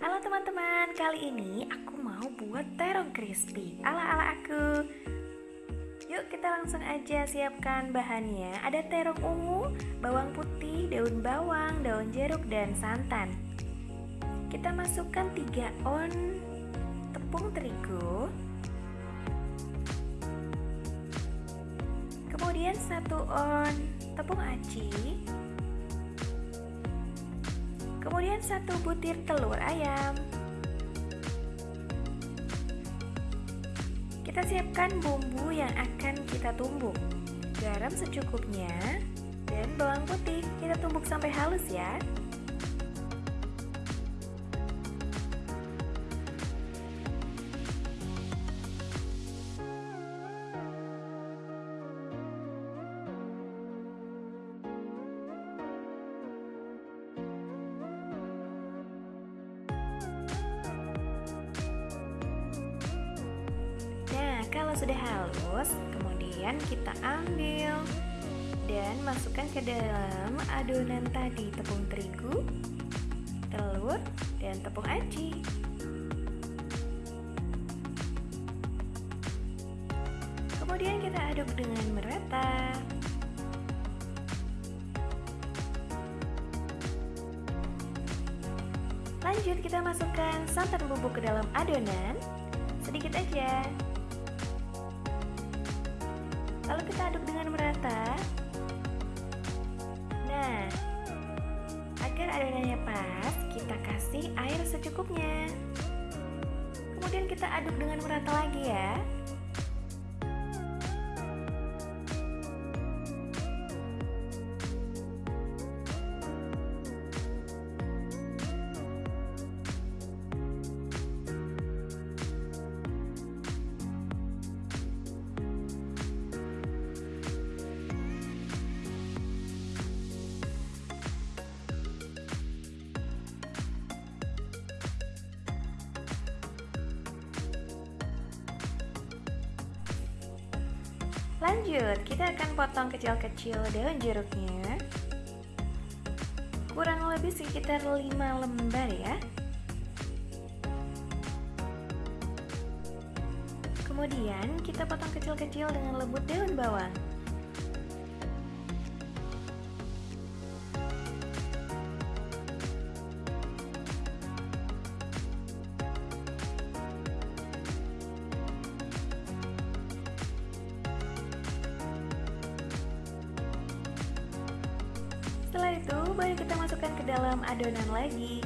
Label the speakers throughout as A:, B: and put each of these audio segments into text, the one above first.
A: Halo teman-teman, kali ini aku mau buat terong crispy. Ala-ala aku. Yuk kita langsung aja siapkan bahannya. Ada terong ungu, bawang putih, daun bawang, daun jeruk, dan santan. Kita masukkan 3 on tepung terigu. Kemudian 1 on tepung aci Kemudian satu butir telur ayam. Kita siapkan bumbu yang akan kita tumbuk. Garam secukupnya dan bawang putih kita tumbuk sampai halus ya. Sudah halus, kemudian kita ambil dan masukkan ke dalam adonan tadi tepung terigu, telur, dan tepung aci. Kemudian kita aduk dengan merata. Lanjut kita masukkan santan bubuk ke dalam adonan sedikit aja Lalu kita aduk dengan merata. Nah, agar adonannya pas, kita kasih air secukupnya. Kemudian kita aduk dengan merata lagi ya. Lanjut, kita akan potong kecil-kecil daun jeruknya. Kurang lebih sekitar 5 lembar ya. Kemudian kita potong kecil-kecil dengan lembut daun bawang Setelah itu, baru kita masukkan ke dalam adonan lagi.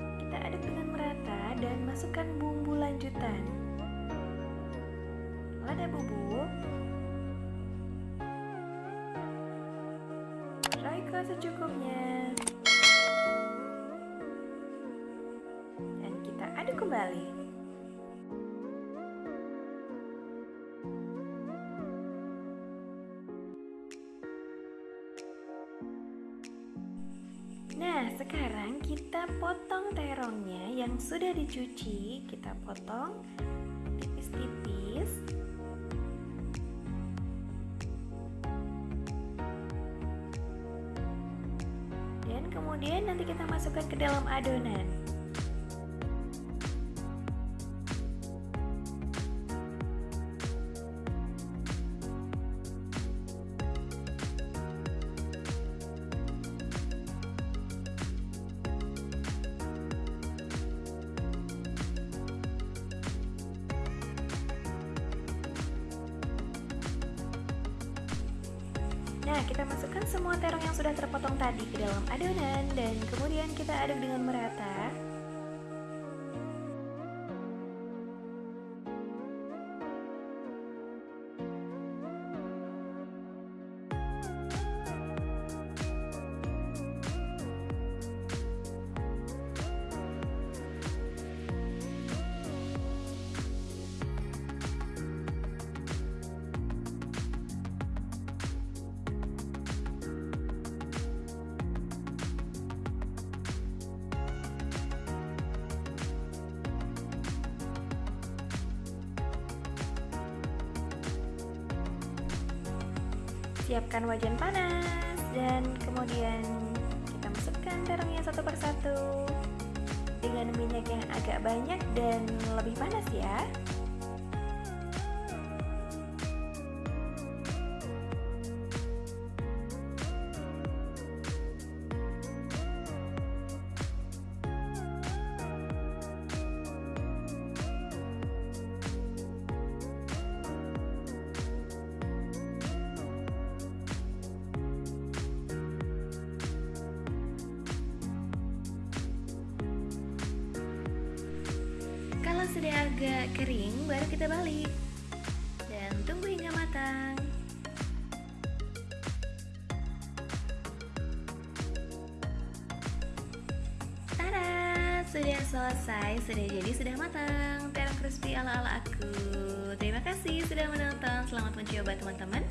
A: Kita aduk dengan merata dan masukkan bumbu lanjutan. Lada bubuk, roiko secukupnya, dan kita aduk kembali. Nah, sekarang kita potong terongnya yang sudah dicuci. Kita potong tipis-tipis. Dan kemudian nanti kita masukkan ke dalam adonan. Nah, kita masukkan semua terong yang sudah terpotong tadi ke dalam adonan dan kemudian kita aduk dengan merata. Siapkan wajan panas dan kemudian masukkan terongnya satu persatu dengan minyak yang agak banyak dan lebih panas ya. Sudah agak kering, baru kita balik dan tunggu hingga matang. Tada, sudah selesai, sudah jadi, sudah matang. Terong crispy ala-ala aku. Terima kasih sudah menonton. Selamat mencoba teman-teman.